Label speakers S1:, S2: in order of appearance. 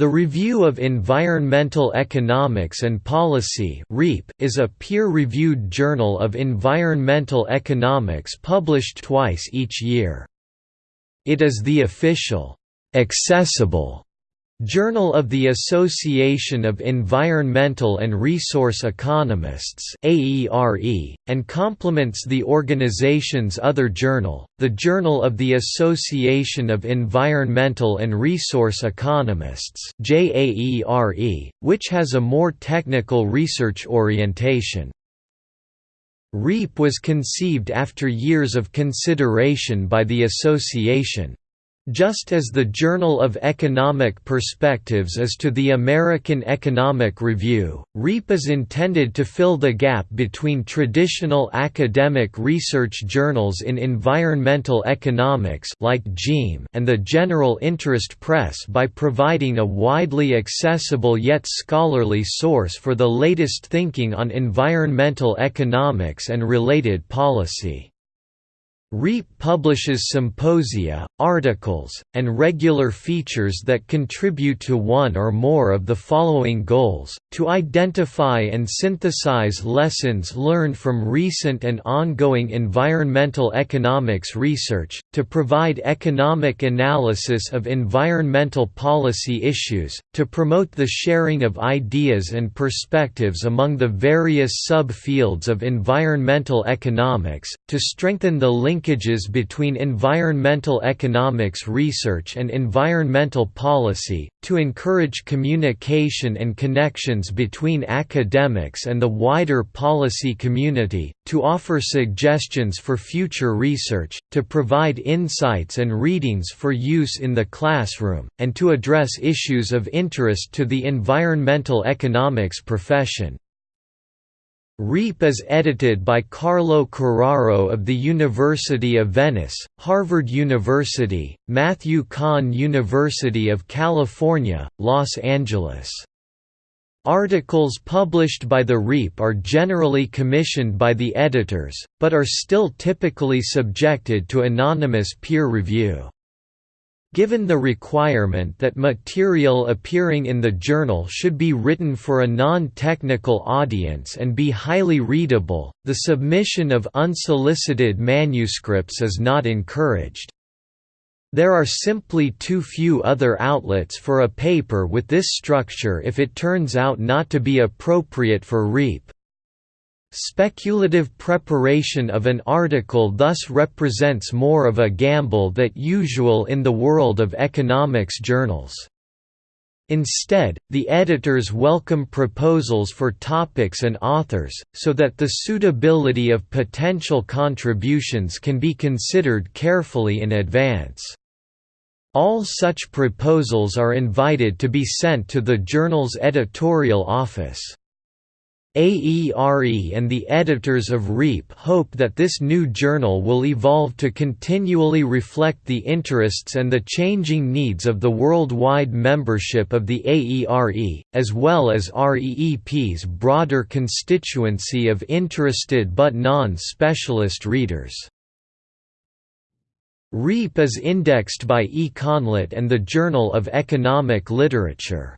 S1: The Review of Environmental Economics and Policy is a peer-reviewed journal of environmental economics published twice each year. It is the official, accessible Journal of the Association of Environmental and Resource Economists and complements the organization's other journal, the Journal of the Association of Environmental and Resource Economists which has a more technical research orientation. REEP was conceived after years of consideration by the association. Just as the Journal of Economic Perspectives is to the American Economic Review, REEP is intended to fill the gap between traditional academic research journals in environmental economics like JEEM and the general interest press by providing a widely accessible yet scholarly source for the latest thinking on environmental economics and related policy. REEP publishes symposia, articles, and regular features that contribute to one or more of the following goals, to identify and synthesize lessons learned from recent and ongoing environmental economics research, to provide economic analysis of environmental policy issues, to promote the sharing of ideas and perspectives among the various subfields of environmental economics, to strengthen the link linkages between environmental economics research and environmental policy, to encourage communication and connections between academics and the wider policy community, to offer suggestions for future research, to provide insights and readings for use in the classroom, and to address issues of interest to the environmental economics profession. REEP is edited by Carlo Carraro of the University of Venice, Harvard University, Matthew Kahn University of California, Los Angeles. Articles published by the REEP are generally commissioned by the editors, but are still typically subjected to anonymous peer review. Given the requirement that material appearing in the journal should be written for a non-technical audience and be highly readable, the submission of unsolicited manuscripts is not encouraged. There are simply too few other outlets for a paper with this structure if it turns out not to be appropriate for REEP. Speculative preparation of an article thus represents more of a gamble than usual in the world of economics journals. Instead, the editors welcome proposals for topics and authors, so that the suitability of potential contributions can be considered carefully in advance. All such proposals are invited to be sent to the journal's editorial office. AERE and the editors of REEP hope that this new journal will evolve to continually reflect the interests and the changing needs of the worldwide membership of the AERE, as well as REEP's broader constituency of interested but non-specialist readers. REEP is indexed by EconLit and the Journal of Economic Literature.